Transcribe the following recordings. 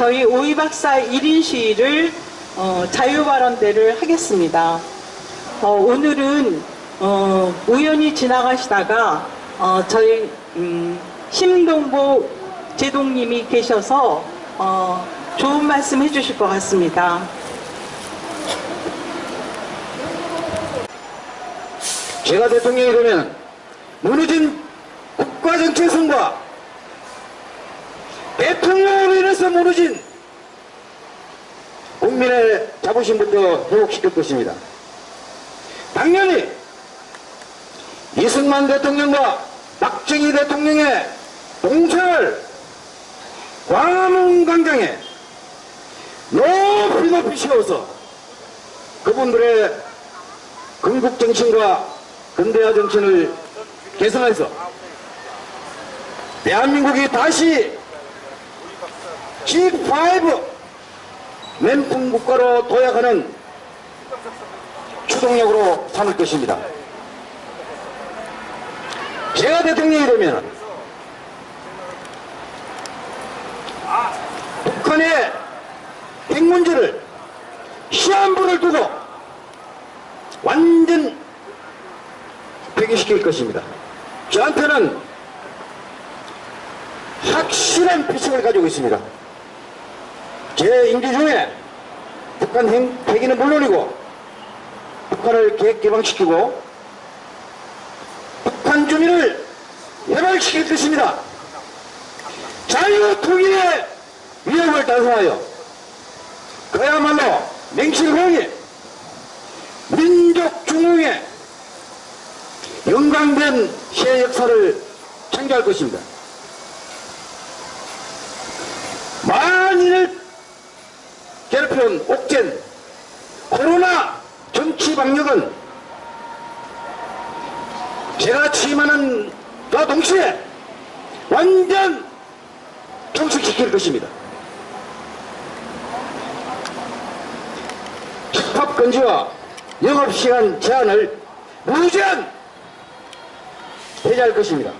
14 1인 시위를 어, 자유발언대를 하겠습니다. 어, 오늘은 어, 우연히 지나가시다가 어, 저희 음, 심동보 제동님이 계셔서 어, 좋은 말씀 해주실 것 같습니다. 제가 대통령이 되면 무너진 국가정체성과 대통령으로 인해서 무너진 국민의 자부심부터 회복시킬 것입니다. 당연히 이승만 대통령과 박정희 대통령의 동생을 광화문 광장에 높이 높이 세워서 그분들의 건국 정신과 근대화 정신을 개선해서 대한민국이 다시 G5 맨풍 국가로 도약하는 추동력으로 삼을 것입니다. 제가 대통령이 되면 북한의 핵 문제를 시한부를 두고 완전 폐기시킬 것입니다. 저한테는 확실한 피식을 가지고 있습니다. 제 임기 중에 북한 핵, 핵기는 물론이고 북한을 계획 개방시키고 북한 주민을 해발시킬 것입니다. 자유통일의 위협을 달성하여 그야말로 맹실공의 민족 중흥의 영광된 새 역사를 창조할 것입니다. 만인을 괴롭혀온 옥젠 코로나 정치 방역은 제가 취임하는 그 동시에 완전 종식시킬 것입니다. 집합금지와 영업시간 제한을 무제한 폐지할 것입니다.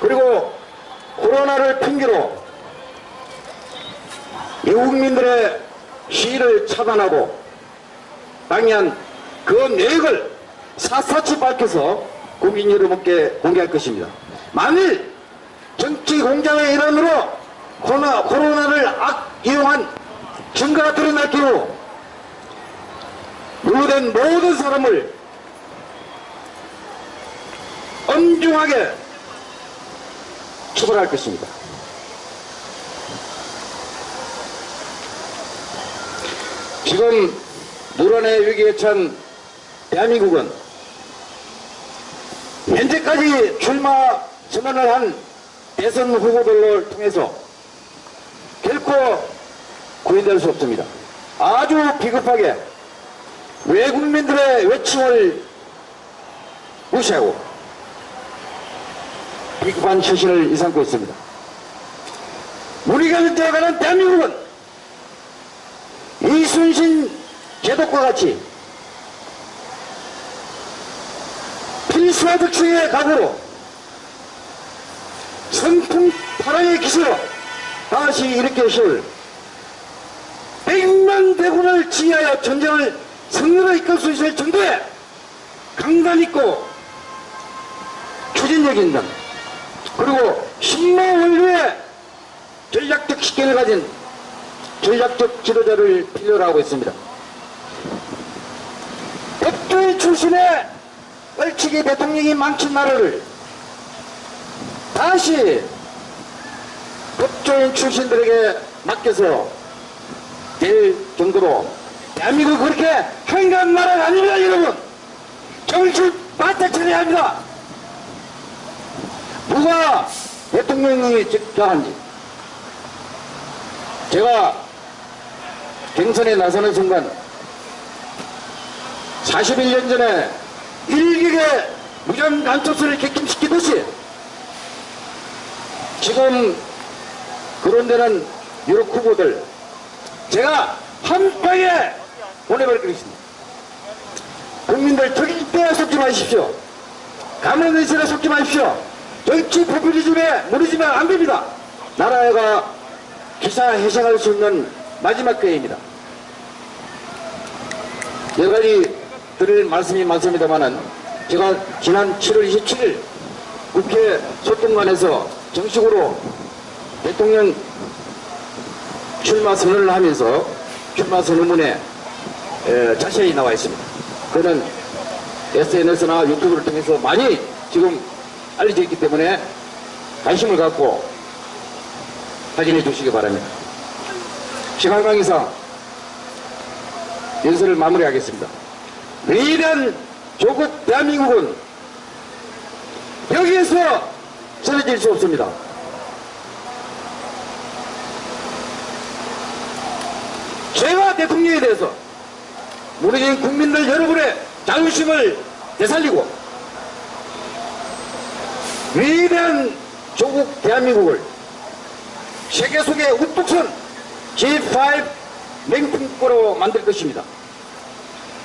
그리고 코로나를 핑계로 외국민들의 시위를 차단하고 당연 그 내역을 사사치 밝혀서 국민 여러분께 공개할 것입니다. 만일 정치 공작의 일환으로 코로나, 코로나를 악 이용한 증거가 드러날 경우 유무된 모든 사람을 엄중하게 처벌할 것입니다. 지금 노란의 위기에 찬 대한민국은 현재까지 출마 선언을 한 대선 후보들을 통해서 결코 구인될 수 없습니다. 아주 비겁하게 외국민들의 외침을 무시하고 비겁한 처신을 일삼고 있습니다. 우리가 되어가는 대한민국은 이순신 제독과 같이 필수화득층의 각오로 선풍 파랑의 기세로 다시 일으켜 세울 백만 대군을 지휘하여 전쟁을 승리로 이끌 수 있을 정도의 강단 있고 추진력 있는 그리고 신모 원류의 전략적 식견을 가진 전략적 지도자를 필요로 하고 있습니다. 백두의 출신의 얼치기 대통령이 망친 나라를 다시 법조인 출신들에게 맡겨서 될 정도로 대한민국 그렇게 한가한 나라가 아닙니다 여러분 정신 바짝 차려야 합니다 누가 대통령이 적당한지 제가 경선에 나서는 순간 41년 전에 일격의 무전 간첩수를 객김시키듯이 지금 그런 데는 유럽 후보들 제가 한 방에 보내버리겠습니다. 국민들 절대 속지 마십시오. 가면의실에 속지 마십시오. 정치 포퓰리즘에 무너지면 안 됩니다. 나라가 기사회생할 수 있는 마지막 기회입니다. 여러 가지 드릴 말씀이 많습니다만은 제가 지난 7월 27일 국회 소통관에서 정식으로 대통령 출마 선언을 하면서 출마 선언문에 에, 자세히 나와 있습니다. 그는 SNS나 유튜브를 통해서 많이 지금 알려져 있기 때문에 관심을 갖고 확인해 주시기 바랍니다. 시간 관계상 연설을 마무리하겠습니다. 위대한 조국 대한민국은 여기에서 전해질 수 없습니다. 제가 대통령에 대해서 무너진 국민들 여러분의 자존심을 되살리고 위대한 조국 대한민국을 세계 속에 우뚝 선 G5 맹품국으로 만들 것입니다.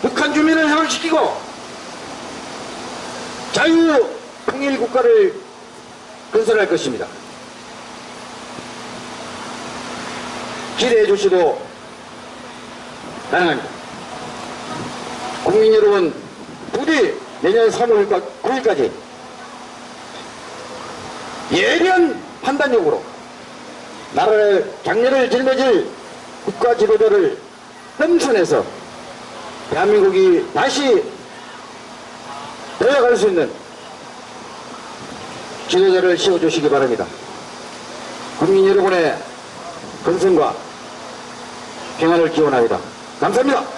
북한 주민을 해방시키고 자유 통일 국가를 건설할 것입니다. 기대해 주시도 가능합니다. 국민 여러분, 부디 내년 3월 9일까지 예리한 판단력으로 나라의 장래를 짊어질 국가 지도자를 험선해서 대한민국이 다시 되어갈 수 있는 지도자를 세워주시기 바랍니다. 국민 여러분의 건승과 평안을 기원합니다. 감사합니다.